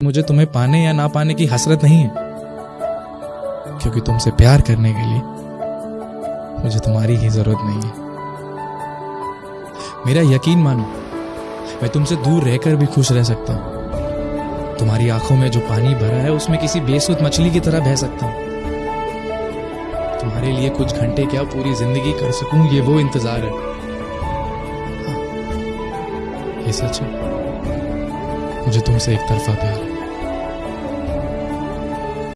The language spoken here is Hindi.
मुझे तुम्हें पाने या ना पाने की हसरत नहीं है। क्योंकि तुमसे प्यार करने के लिए मुझे तुम्हारी ही ज़रूरत नहीं है। मेरा यकीन मानो मैं तुमसे दूर रहकर भी खुश रह सकता हूँ। तुम्हारी आँखों में जो पानी भरा है उसमें किसी बेसुध मछली की तरह बह सकता हूँ। तुम्हारे लिए कुछ घंटे क्या पूरी ज़िंदगी कर सकूँ ये वो इंतज़ार है। हाँ, ये सच है। मुझे तुमसे एक तरफा प्यार है